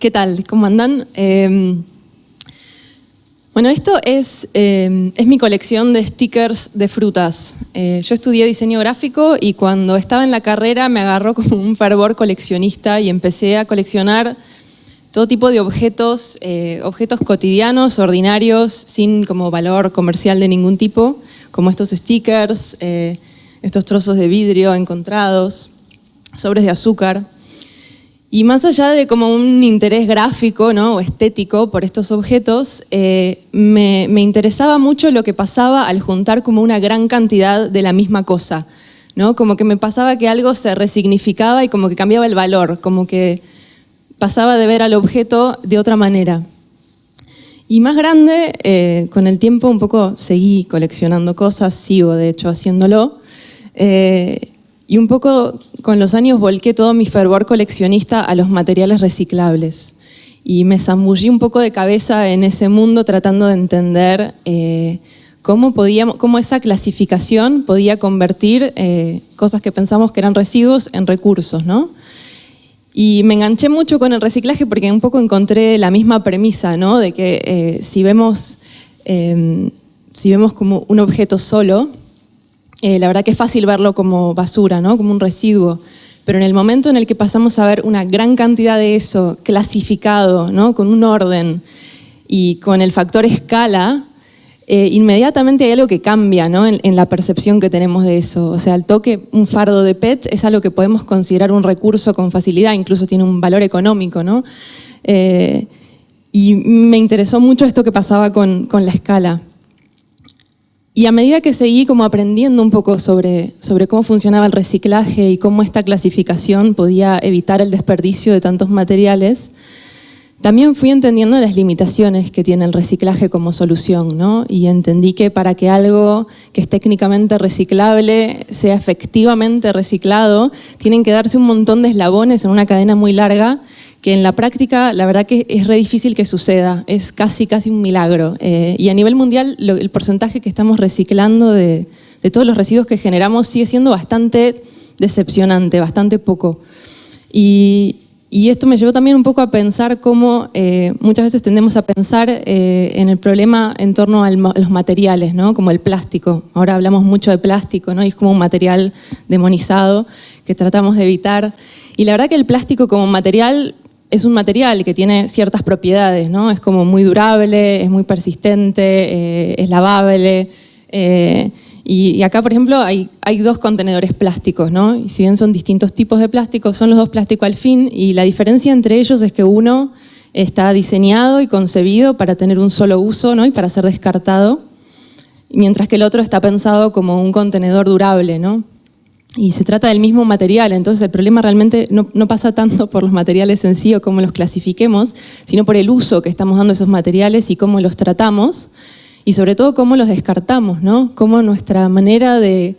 ¿Qué tal? ¿Cómo andan? Em, bueno, esto es, em, es, mi colección de stickers de frutas. Eh, yo estudié diseño gráfico y cuando estaba en la carrera me agarró como un fervor coleccionista y empecé a coleccionar todo tipo de objetos, eh, objetos cotidianos, ordinarios, sin como valor comercial de ningún tipo, como estos stickers, eh, estos trozos de vidrio encontrados, sobres de azúcar. Y más allá de como un interés gráfico ¿no? o estético por estos objetos, eh, me, interesaba mucho lo que pasaba al juntar como una gran cantidad de la misma cosa. ¿no? Como que me pasaba que algo se resignificaba y como que cambiaba el valor, como que pasaba de ver al objeto de otra manera. Y más grande, eh, con el tiempo un poco seguí coleccionando cosas, sigo de hecho haciéndolo. Eh, y un poco con los años volqué todo mi fervor coleccionista a los materiales reciclables. Y me zambullí un poco de cabeza en ese mundo tratando de entender eh, cómo, podíamos, cómo esa clasificación podía convertir eh, cosas que pensamos que eran residuos en recursos. ¿no? Y me enganché mucho con el reciclaje porque un poco encontré la misma premisa, ¿no? de que eh, si, vemos, si vemos como un objeto solo, eh, la verdad que es fácil verlo como basura, ¿no? como un residuo, pero en el momento en el que pasamos a ver una gran cantidad de eso clasificado, ¿no? con un orden y con el factor escala, eh, inmediatamente hay algo que cambia ¿no? en, la percepción que tenemos de eso. O sea, el toque, un fardo de PET es algo que podemos considerar un recurso con facilidad, incluso tiene un valor económico. ¿no? Eh, y me interesó mucho esto que pasaba con, con la escala. Y a medida que seguí como aprendiendo un poco sobre, sobre cómo funcionaba el reciclaje y cómo esta clasificación podía evitar el desperdicio de tantos materiales, también fui entendiendo las limitaciones que tiene el reciclaje como solución, ¿no? Y entendí que para que algo que es técnicamente reciclable sea efectivamente reciclado, tienen que darse un montón de eslabones en una cadena muy larga que en la práctica la verdad que es re difícil que suceda, es casi casi un milagro. Eh, y a nivel mundial el porcentaje que estamos reciclando de, todos los residuos que generamos sigue siendo bastante decepcionante, bastante poco. Y, esto me llevó también un poco a pensar cómo eh, muchas veces tendemos a pensar eh, en el problema en torno a los materiales, ¿no? como el plástico. Ahora hablamos mucho de plástico ¿no? y es como un material demonizado que tratamos de evitar. Y la verdad que el plástico como material es un material que tiene ciertas propiedades, ¿no? Es como muy durable, es muy persistente, eh, es lavable. Eh, y, acá, por ejemplo, hay, dos contenedores plásticos, ¿no? Y si bien son distintos tipos de plásticos, son los dos plásticos al fin, y la diferencia entre ellos es que uno está diseñado y concebido para tener un solo uso, ¿no? Y para ser descartado, mientras que el otro está pensado como un contenedor durable, ¿no? Y se trata del mismo material, entonces el problema realmente no, pasa tanto por los materiales en sí o cómo los clasifiquemos, sino por el uso que estamos dando a esos materiales y cómo los tratamos y sobre todo cómo los descartamos, ¿no? Cómo nuestra manera de,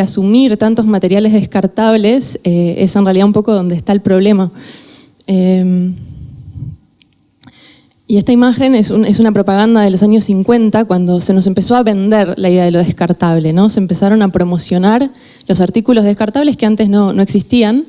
asumir tantos materiales descartables eh, es en realidad un poco donde está el problema. Em, y esta imagen es, una propaganda de los años 50, cuando se nos empezó a vender la idea de lo descartable, ¿no? Se empezaron a promocionar los artículos descartables que antes no, existían.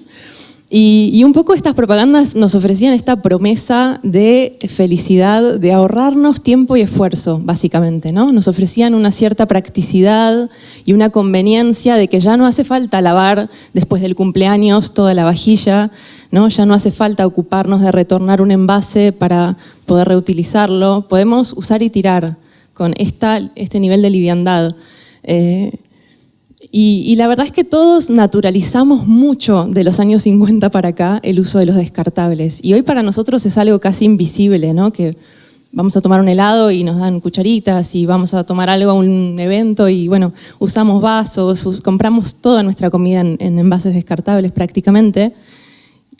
Y, un poco estas propagandas nos ofrecían esta promesa de felicidad, de ahorrarnos tiempo y esfuerzo, básicamente. ¿no? Nos ofrecían una cierta practicidad y una conveniencia de que ya no hace falta lavar después del cumpleaños toda la vajilla, ¿no? ya no hace falta ocuparnos de retornar un envase para poder reutilizarlo, podemos usar y tirar con este nivel de liviandad. Eh, y, la verdad es que todos naturalizamos mucho de los años 50 para acá el uso de los descartables. Y hoy para nosotros es algo casi invisible, ¿no? que vamos a tomar un helado y nos dan cucharitas y vamos a tomar algo a un evento y bueno, usamos vasos, compramos toda nuestra comida en, en envases descartables prácticamente.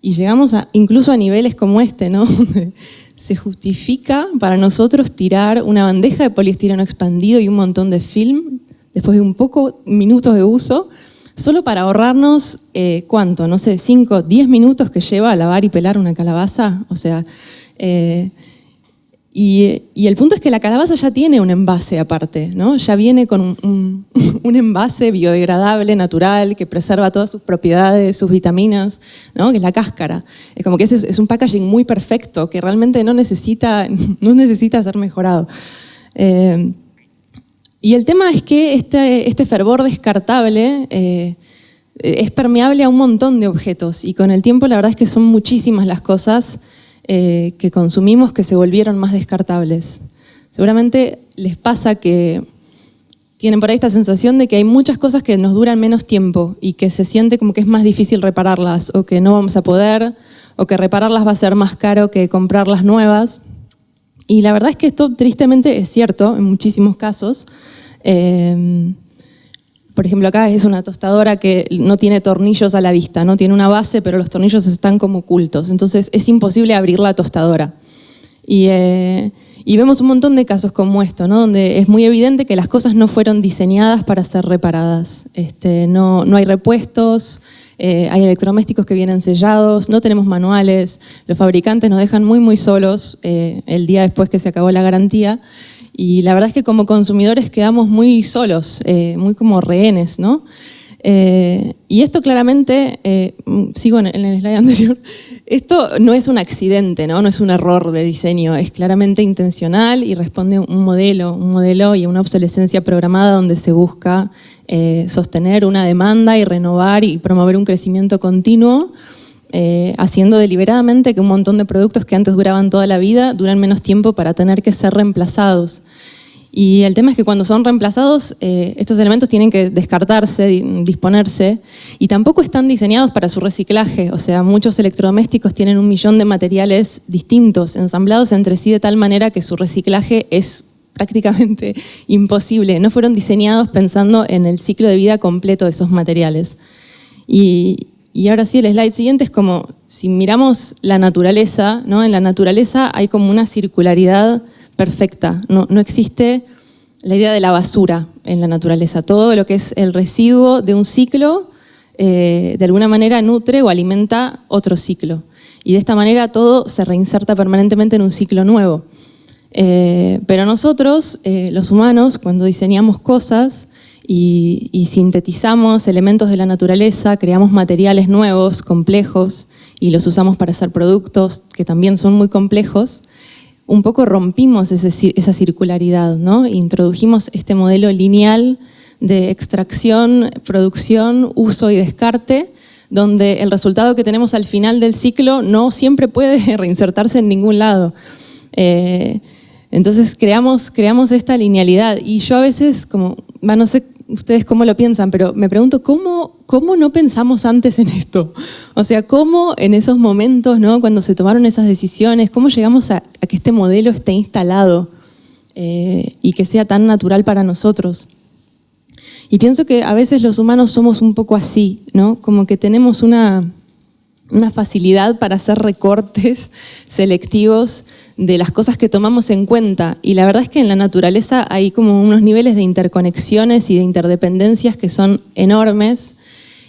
Y llegamos incluso a niveles como este, ¿no? se justifica para nosotros tirar una bandeja de poliestireno expandido y un montón de film después de un poco minutos de uso, solo para ahorrarnos, eh, ¿cuánto? No sé, 5, 10 minutos que lleva a lavar y pelar una calabaza. O sea, eh, Y, el punto es que la calabaza ya tiene un envase aparte, ¿no? ya viene con un, envase biodegradable, natural, que preserva todas sus propiedades, sus vitaminas, ¿no? que es la cáscara. Es como que es, es un packaging muy perfecto, que realmente no necesita, no necesita ser mejorado. Eh, y el tema es que este, este fervor descartable eh, es permeable a un montón de objetos y con el tiempo la verdad es que son muchísimas las cosas eh, que consumimos que se volvieron más descartables. Seguramente les pasa que tienen por ahí esta sensación de que hay muchas cosas que nos duran menos tiempo y que se siente como que es más difícil repararlas o que no vamos a poder o que repararlas va a ser más caro que comprarlas nuevas. Y la verdad es que esto tristemente es cierto en muchísimos casos. Eh, por ejemplo, acá es una tostadora que no tiene tornillos a la vista, no tiene una base, pero los tornillos están como ocultos. Entonces es imposible abrir la tostadora. Y, eh, vemos un montón de casos como esto, ¿no? donde es muy evidente que las cosas no fueron diseñadas para ser reparadas. Este, no, no hay repuestos, eh, hay electrodomésticos que vienen sellados, no tenemos manuales, los fabricantes nos dejan muy muy solos eh, el día después que se acabó la garantía y la verdad es que como consumidores quedamos muy solos, eh, muy como rehenes, ¿no? Eh, y esto claramente, eh, sigo en, el slide anterior, esto no es un accidente, ¿no? no es un error de diseño, es claramente intencional y responde a un modelo, un modelo y una obsolescencia programada donde se busca sostener una demanda y renovar y promover un crecimiento continuo eh, haciendo deliberadamente que un montón de productos que antes duraban toda la vida duran menos tiempo para tener que ser reemplazados. Y el tema es que cuando son reemplazados, eh, estos elementos tienen que descartarse, disponerse, y tampoco están diseñados para su reciclaje. O sea, muchos electrodomésticos tienen un millón de materiales distintos, ensamblados entre sí de tal manera que su reciclaje es prácticamente imposible. No fueron diseñados pensando en el ciclo de vida completo de esos materiales. Y, y ahora sí, el slide siguiente es como, si miramos la naturaleza, ¿no? en la naturaleza hay como una circularidad perfecta, no, existe la idea de la basura en la naturaleza. Todo lo que es el residuo de un ciclo, eh, de alguna manera nutre o alimenta otro ciclo. Y de esta manera todo se reinserta permanentemente en un ciclo nuevo. Eh, pero nosotros, eh, los humanos, cuando diseñamos cosas, y, sintetizamos elementos de la naturaleza, creamos materiales nuevos, complejos, y los usamos para hacer productos que también son muy complejos, un poco rompimos esa circularidad, ¿no? introdujimos este modelo lineal de extracción, producción, uso y descarte, donde el resultado que tenemos al final del ciclo no siempre puede reinsertarse en ningún lado. Eh, entonces creamos, creamos esta linealidad y yo a veces, como, no sé ustedes cómo lo piensan, pero me pregunto ¿cómo, cómo no pensamos antes en esto. O sea, cómo en esos momentos, ¿no? cuando se tomaron esas decisiones, cómo llegamos a, que este modelo esté instalado eh, y que sea tan natural para nosotros. Y pienso que a veces los humanos somos un poco así, ¿no? como que tenemos una, una facilidad para hacer recortes selectivos de las cosas que tomamos en cuenta. Y la verdad es que en la naturaleza hay como unos niveles de interconexiones y de interdependencias que son enormes.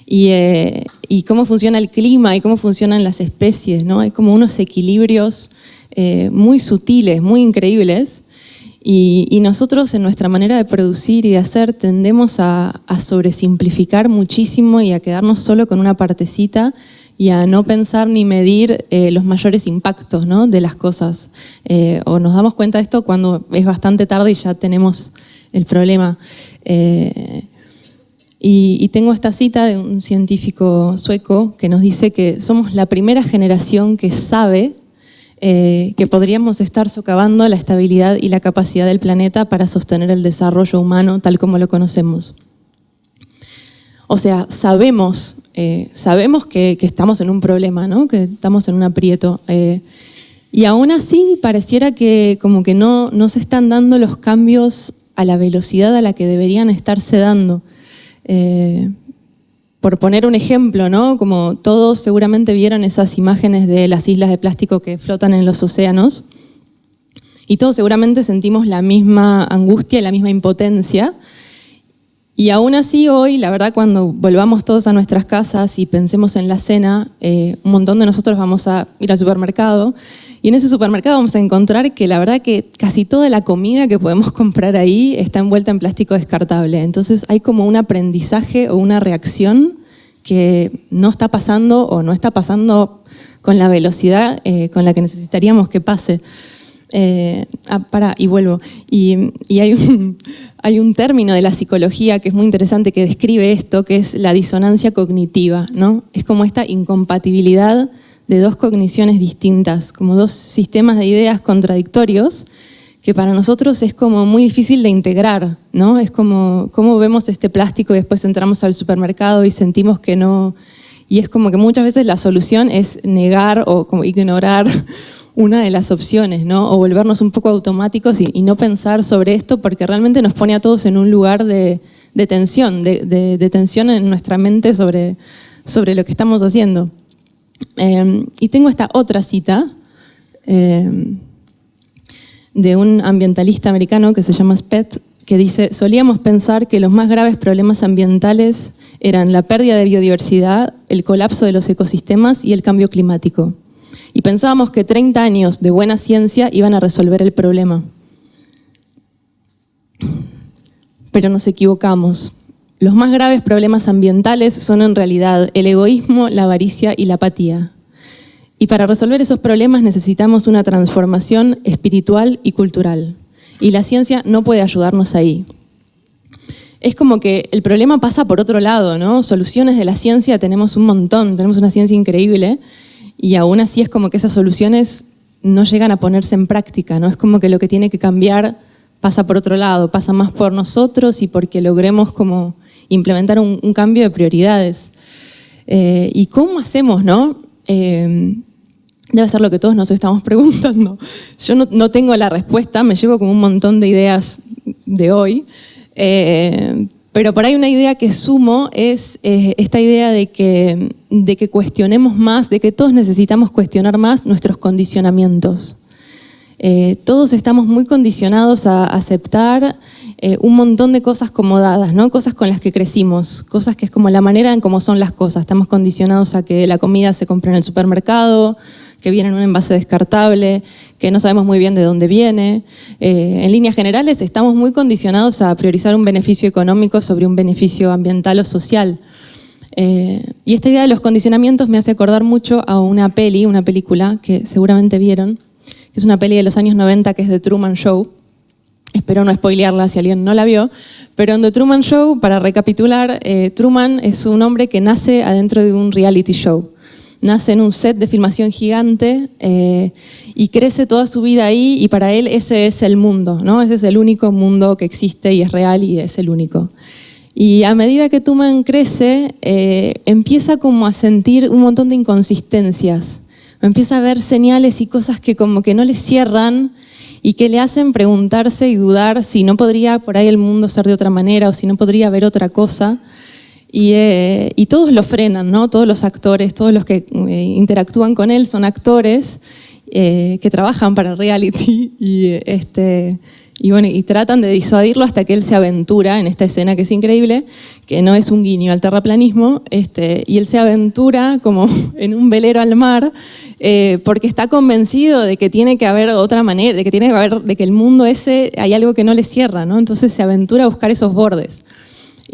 Y, eh, cómo funciona el clima y cómo funcionan las especies. ¿no? Hay como unos equilibrios eh, muy sutiles, muy increíbles. Y, nosotros en nuestra manera de producir y de hacer tendemos a, a sobresimplificar muchísimo y a quedarnos solo con una partecita y a no pensar ni medir eh, los mayores impactos de las cosas. Eh, o nos damos cuenta de esto cuando es bastante tarde y ya tenemos el problema. Eh, y, tengo esta cita de un científico sueco que nos dice que somos la primera generación que sabe que podríamos estar socavando la estabilidad y la capacidad del planeta para sostener el desarrollo humano tal como lo conocemos. O sea, sabemos, eh, sabemos que, estamos en un problema, ¿no? que estamos en un aprieto. Eh, y aún así pareciera que como que no, no se están dando los cambios a la velocidad a la que deberían estarse dando. Eh, por poner un ejemplo, ¿no? como todos seguramente vieron esas imágenes de las islas de plástico que flotan en los océanos, y todos seguramente sentimos la misma angustia y la misma impotencia, y aún así hoy, la verdad, cuando volvamos todos a nuestras casas y pensemos en la cena, eh, un montón de nosotros vamos a ir al supermercado Y en ese supermercado vamos a encontrar que la verdad que casi toda la comida que podemos comprar ahí está envuelta en plástico descartable. Entonces hay como un aprendizaje o una reacción que no está pasando o no está pasando con la velocidad eh, con la que necesitaríamos que pase. Eh, ah, para, y vuelvo. Y, hay, un, hay, un, término de la psicología que es muy interesante que describe esto, que es la disonancia cognitiva. ¿no? Es como esta incompatibilidad de dos cogniciones distintas, como dos sistemas de ideas contradictorios que para nosotros es como muy difícil de integrar, ¿no? Es como, como vemos este plástico y después entramos al supermercado y sentimos que no... Y es como que muchas veces la solución es negar o como ignorar una de las opciones, ¿no? O volvernos un poco automáticos y, no pensar sobre esto porque realmente nos pone a todos en un lugar de, tensión, de, tensión en nuestra mente sobre, lo que estamos haciendo. Em, y tengo esta otra cita, em, de un ambientalista americano que se llama Spett, que dice, solíamos pensar que los más graves problemas ambientales eran la pérdida de biodiversidad, el colapso de los ecosistemas y el cambio climático. Pensábamos que 30 años de buena ciencia iban a resolver el problema. Pero nos equivocamos. Los más graves problemas ambientales son en realidad el egoísmo, la avaricia y la apatía. Y para resolver esos problemas necesitamos una transformación espiritual y cultural. Y la ciencia no puede ayudarnos ahí. Es como que el problema pasa por otro lado, ¿no? Soluciones de la ciencia tenemos un montón, tenemos una ciencia increíble, y aún así es como que esas soluciones no llegan a ponerse en práctica, ¿no? Es como que lo que tiene que cambiar pasa por otro lado, pasa más por nosotros y porque logremos como implementar un, cambio de prioridades. Eh, ¿Y cómo hacemos, no? Eh, debe ser lo que todos nos estamos preguntando. Yo no, tengo la respuesta, me llevo como un montón de ideas de hoy, eh, pero por ahí una idea que sumo es eh, esta idea de que, de que cuestionemos más, de que todos necesitamos cuestionar más nuestros condicionamientos. todos estamos muy condicionados a aceptar un montón de cosas como dadas, ¿no? cosas con las que crecimos, cosas que es como la manera en cómo son las cosas. Estamos condicionados a que la comida se compre en el supermercado, que viene en un envase descartable, que no sabemos muy bien de dónde viene. Eh, en líneas generales estamos muy condicionados a priorizar un beneficio económico sobre un beneficio ambiental o social. Eh, y esta idea de los condicionamientos me hace acordar mucho a una peli, una película que seguramente vieron, que es una peli de los años 90 que es The Truman Show. Espero no spoilearla si alguien no la vio, pero en The Truman Show, para recapitular, eh, Truman es un hombre que nace adentro de un reality show nace en un set de filmación gigante eh, y crece toda su vida ahí y para él ese es el mundo, ¿no? ese es el único mundo que existe y es real y es el único. Y a medida que Tuman crece, eh, empieza como a sentir un montón de inconsistencias, empieza a ver señales y cosas que como que no le cierran y que le hacen preguntarse y dudar si no podría por ahí el mundo ser de otra manera o si no podría haber otra cosa. Eh, y, todos lo frenan, ¿no? Todos los actores, todos los que eh, interactúan con él son actores eh, que trabajan para reality y, este, y, bueno, y tratan de disuadirlo hasta que él se aventura en esta escena que es increíble, que no es un guiño al terraplanismo, este, y él se aventura como en un velero al mar porque está convencido de que tiene que haber otra manera, de que tiene que haber, de que el mundo ese hay algo que no le cierra, ¿no? Entonces se aventura a buscar esos bordes.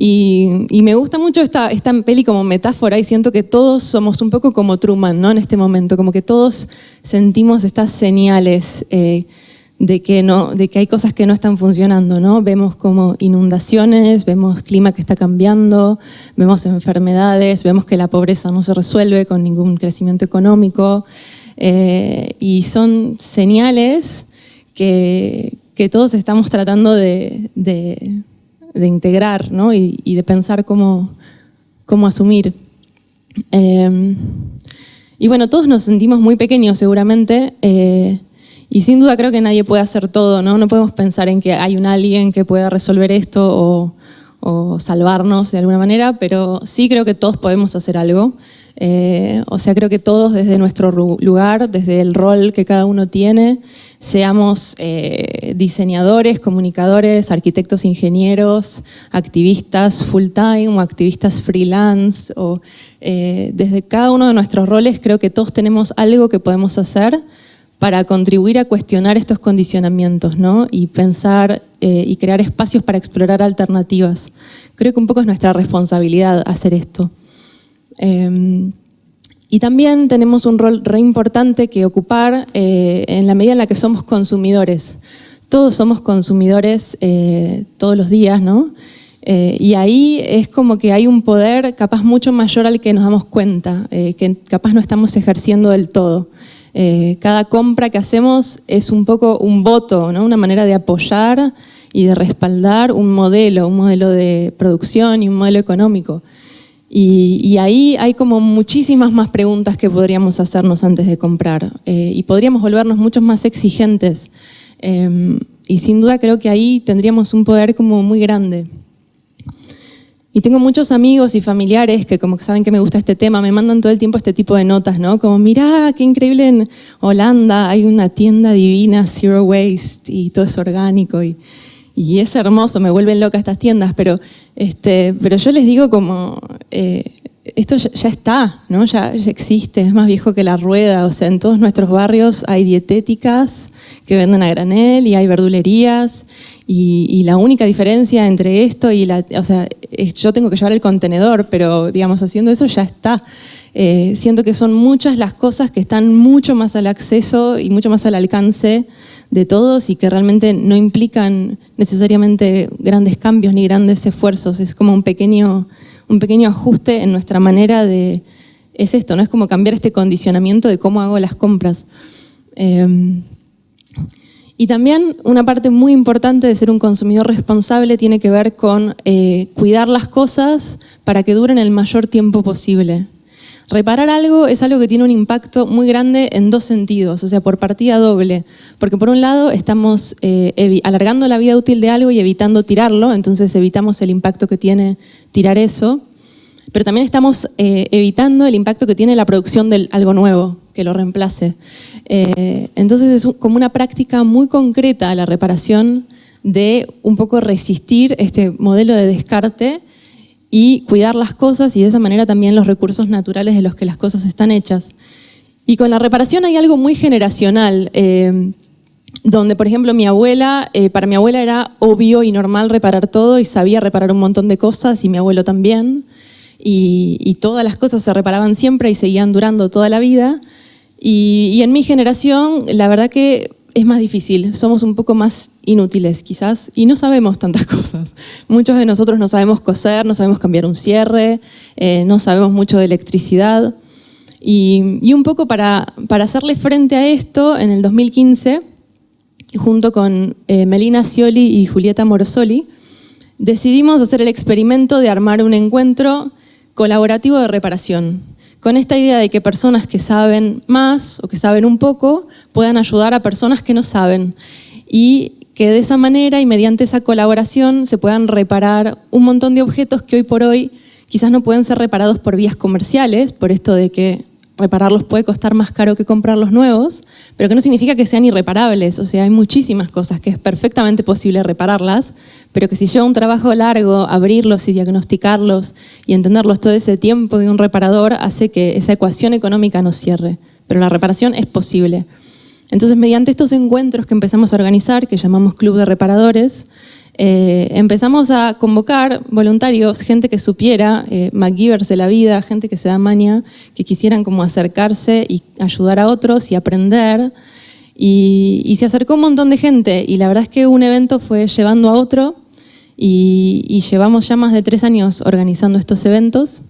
Y, me gusta mucho esta, esta peli como metáfora y siento que todos somos un poco como Truman, ¿no? En este momento, como que todos sentimos estas señales eh, de, que no, de que hay cosas que no están funcionando, ¿no? Vemos como inundaciones, vemos clima que está cambiando, vemos enfermedades, vemos que la pobreza no se resuelve con ningún crecimiento económico eh, y son señales que, que todos estamos tratando de de integrar ¿no? y, de pensar cómo, cómo asumir. Em, y bueno, todos nos sentimos muy pequeños seguramente eh, y sin duda creo que nadie puede hacer todo, ¿no? No podemos pensar en que hay un alguien que pueda resolver esto o salvarnos de alguna manera, pero sí creo que todos podemos hacer algo. Eh, o sea, creo que todos desde nuestro lugar, desde el rol que cada uno tiene, seamos eh, diseñadores, comunicadores, arquitectos, ingenieros, activistas full time o activistas freelance, o eh, desde cada uno de nuestros roles creo que todos tenemos algo que podemos hacer para contribuir a cuestionar estos condicionamientos ¿no? y pensar y crear espacios para explorar alternativas. Creo que un poco es nuestra responsabilidad hacer esto. Em, y también tenemos un rol re importante que ocupar eh, en la medida en la que somos consumidores. Todos somos consumidores eh, todos los días, ¿no? Eh, y ahí es como que hay un poder capaz mucho mayor al que nos damos cuenta, que capaz no estamos ejerciendo del todo. cada compra que hacemos es un poco un voto, ¿no? una manera de apoyar y de respaldar un modelo, un modelo de producción y un modelo económico. Y, ahí hay como muchísimas más preguntas que podríamos hacernos antes de comprar eh, y podríamos volvernos mucho más exigentes. Em, y sin duda creo que ahí tendríamos un poder como muy grande. Y tengo muchos amigos y familiares que como que saben que me gusta este tema, me mandan todo el tiempo este tipo de notas, ¿no? Como, mirá, qué increíble en Holanda, hay una tienda divina, Zero Waste, y todo es orgánico. Y, y es hermoso, me vuelven loca estas tiendas, pero, este, pero yo les digo como, eh, esto ya, está, ¿no? Ya, existe, es más viejo que la rueda, o sea, en todos nuestros barrios hay dietéticas que venden a granel y hay verdulerías y, la única diferencia entre esto y la, o sea, yo tengo que llevar el contenedor, pero digamos, haciendo eso ya está. Eh, siento que son muchas las cosas que están mucho más al acceso y mucho más al alcance de todos y que realmente no implican necesariamente grandes cambios ni grandes esfuerzos. Es como un pequeño, un pequeño ajuste en nuestra manera de... Es esto, ¿no? Es como cambiar este condicionamiento de cómo hago las compras. Em, y también una parte muy importante de ser un consumidor responsable tiene que ver con eh, cuidar las cosas para que duren el mayor tiempo posible. Reparar algo es algo que tiene un impacto muy grande en dos sentidos, o sea, por partida doble. Porque por un lado estamos eh, alargando la vida útil de algo y evitando tirarlo, entonces evitamos el impacto que tiene tirar eso, pero también estamos eh, evitando el impacto que tiene la producción de algo nuevo, que lo reemplace. Eh, entonces es como una práctica muy concreta la reparación de un poco resistir este modelo de descarte y cuidar las cosas y de esa manera también los recursos naturales de los que las cosas están hechas. Y con la reparación hay algo muy generacional, eh, donde por ejemplo mi abuela, eh, para mi abuela era obvio y normal reparar todo y sabía reparar un montón de cosas y mi abuelo también. Y, todas las cosas se reparaban siempre y seguían durando toda la vida. Y, y en mi generación, la verdad que es más difícil, somos un poco más inútiles quizás y no sabemos tantas cosas. Muchos de nosotros no sabemos coser, no sabemos cambiar un cierre, eh, no sabemos mucho de electricidad. Y, un poco para, para, hacerle frente a esto, en el 2015, junto con eh, Melina Scioli y Julieta Morosoli, decidimos hacer el experimento de armar un encuentro colaborativo de reparación con esta idea de que personas que saben más o que saben un poco puedan ayudar a personas que no saben. Y que de esa manera y mediante esa colaboración se puedan reparar un montón de objetos que hoy por hoy quizás no pueden ser reparados por vías comerciales, por esto de que repararlos puede costar más caro que comprarlos nuevos, pero que no significa que sean irreparables. O sea, hay muchísimas cosas que es perfectamente posible repararlas, pero que si lleva un trabajo largo, abrirlos y diagnosticarlos y entenderlos todo ese tiempo de un reparador hace que esa ecuación económica no cierre. Pero la reparación es posible. Entonces, mediante estos encuentros que empezamos a organizar, que llamamos Club de Reparadores, eh, empezamos a convocar voluntarios, gente que supiera, eh, de la vida, gente que se da maña, que quisieran como acercarse y ayudar a otros y aprender. Y, se acercó un montón de gente y la verdad es que un evento fue llevando a otro y llevamos ya más de tres años organizando estos eventos.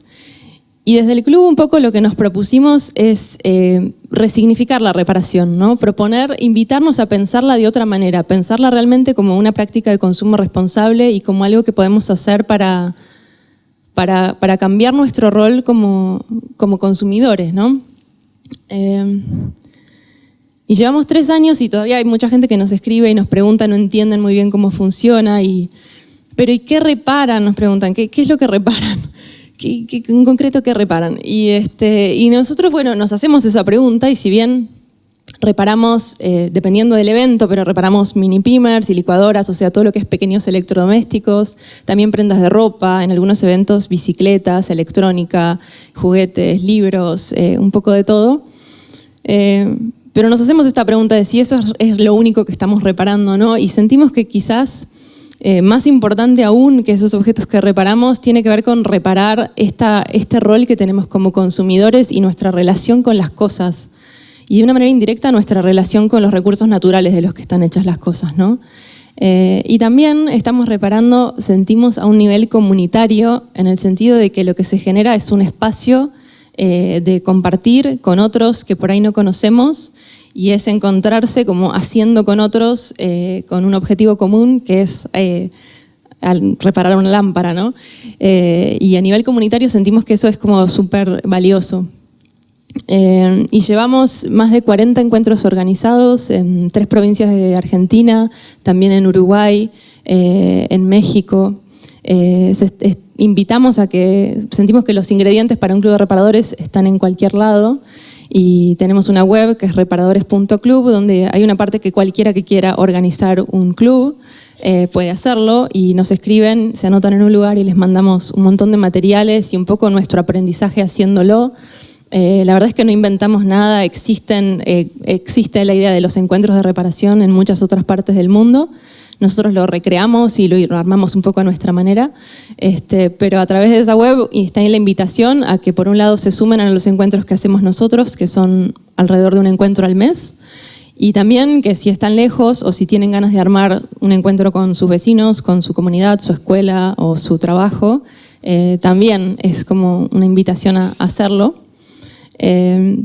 Y desde el club un poco lo que nos propusimos es eh, resignificar la reparación, ¿no? proponer, invitarnos a pensarla de otra manera, pensarla realmente como una práctica de consumo responsable y como algo que podemos hacer para, para, cambiar nuestro rol como, como consumidores. ¿no? Eh, y llevamos tres años y todavía hay mucha gente que nos escribe y nos pregunta, no entienden muy bien cómo funciona. Y, pero ¿y qué reparan? Nos preguntan, ¿qué, qué es lo que reparan? En concreto qué reparan? Y, este, y nosotros, bueno, nos hacemos esa pregunta y si bien reparamos, eh, dependiendo del evento, pero reparamos mini pimers y licuadoras, o sea, todo lo que es pequeños electrodomésticos, también prendas de ropa, en algunos eventos bicicletas, electrónica, juguetes, libros, eh, un poco de todo. Eh, pero nos hacemos esta pregunta de si eso es, lo único que estamos reparando, ¿no? Y sentimos que quizás eh, más importante aún que esos objetos que reparamos tiene que ver con reparar este rol que tenemos como consumidores y nuestra relación con las cosas. Y de una manera indirecta nuestra relación con los recursos naturales de los que están hechas las cosas. ¿no? Eh, y también estamos reparando, sentimos a un nivel comunitario, en el sentido de que lo que se genera es un espacio eh, de compartir con otros que por ahí no conocemos y es encontrarse como haciendo con otros eh, con un objetivo común que es eh, reparar una lámpara, ¿no? Eh, y a nivel comunitario sentimos que eso es como súper valioso. y llevamos más de 40 encuentros organizados en tres provincias de Argentina, también en Uruguay, en México. Invitamos a que, sentimos que los ingredientes para un club de reparadores están en cualquier lado y tenemos una web que es reparadores.club donde hay una parte que cualquiera que quiera organizar un club eh, puede hacerlo y nos escriben, se anotan en un lugar y les mandamos un montón de materiales y un poco nuestro aprendizaje haciéndolo. Eh, la verdad es que no inventamos nada, existen, eh, existe la idea de los encuentros de reparación en muchas otras partes del mundo nosotros lo recreamos y lo, armamos un poco a nuestra manera, este, pero a través de esa web está ahí la invitación a que por un lado se sumen a los encuentros que hacemos nosotros, que son alrededor de un encuentro al mes, y también que si están lejos o si tienen ganas de armar un encuentro con sus vecinos, con su comunidad, su escuela o su trabajo, eh, también es como una invitación a hacerlo. Eh,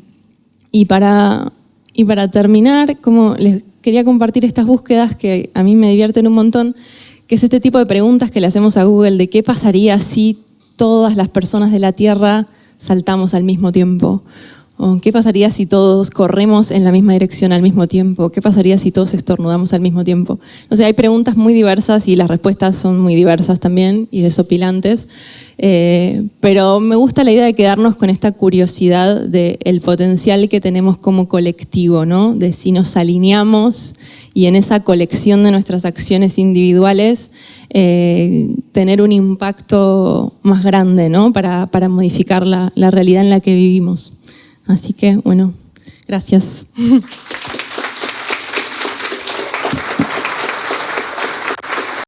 y, para, y para terminar, como les quería compartir estas búsquedas que a mí me divierten un montón, que es este tipo de preguntas que le hacemos a Google de qué pasaría si todas las personas de la Tierra saltamos al mismo tiempo. ¿Qué pasaría si todos corremos en la misma dirección al mismo tiempo? ¿Qué pasaría si todos estornudamos al mismo tiempo? O sea, hay preguntas muy diversas y las respuestas son muy diversas también y desopilantes. Eh, pero me gusta la idea de quedarnos con esta curiosidad del potencial que tenemos como colectivo, ¿no? De si nos alineamos y en esa colección de nuestras acciones individuales eh, tener un impacto más grande, ¿no? Para, modificar la realidad en la que vivimos. Así que, bueno, gracias.